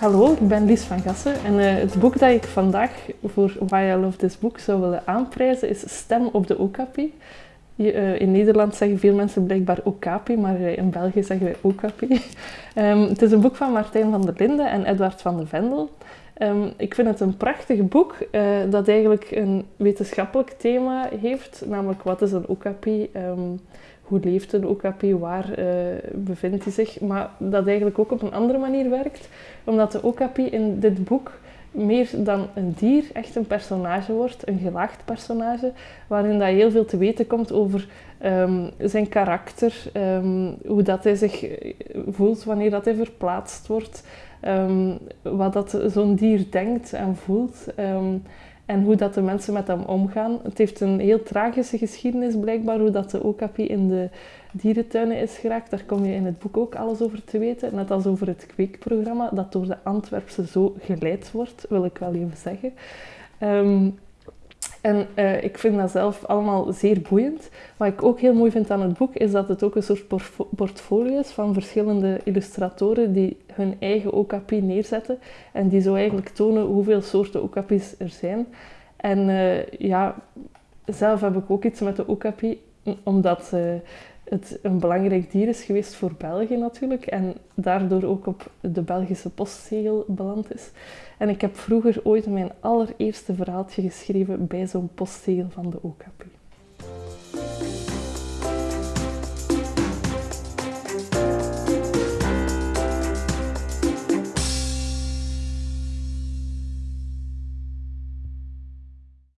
Hallo, ik ben Lies van Gassen en uh, het boek dat ik vandaag voor Why I Love This Book zou willen aanprijzen is Stem op de Okapi. Uh, in Nederland zeggen veel mensen blijkbaar Okapi, maar uh, in België zeggen wij Okapi. um, het is een boek van Martijn van der Linden en Edward van de Vendel. Um, ik vind het een prachtig boek dat eigenlijk een wetenschappelijk thema heeft, namelijk wat is een Okapi? Um, hoe leeft een okapi, waar bevindt hij zich, maar dat eigenlijk ook op een andere manier werkt, omdat de okapi in dit boek meer dan een dier echt een personage wordt, een gelaagd personage, waarin dat heel veel te weten komt over um, zijn karakter, um, hoe dat hij zich voelt wanneer dat hij verplaatst wordt, um, wat dat zo'n dier denkt en voelt en hoe dat de mensen met hem omgaan. Het heeft een heel tragische geschiedenis blijkbaar, hoe dat de okapi in de dierentuinen is geraakt. Daar kom je in het boek ook alles over te weten. Net als over het kweekprogramma, dat door de Antwerpse zo geleid wordt, wil ik wel even zeggen. Um, en uh, ik vind dat zelf allemaal zeer boeiend. Wat ik ook heel mooi vind aan het boek, is dat het ook een soort portfolio is van verschillende illustratoren die hun eigen okapi neerzetten. En die zo eigenlijk tonen hoeveel soorten okapis er zijn. En uh, ja, zelf heb ik ook iets met de okapi, omdat uh, het een belangrijk dier is geweest voor België natuurlijk. En daardoor ook op de Belgische postzegel beland is. En ik heb vroeger ooit mijn allereerste verhaaltje geschreven bij zo'n postzegel van de Okapi.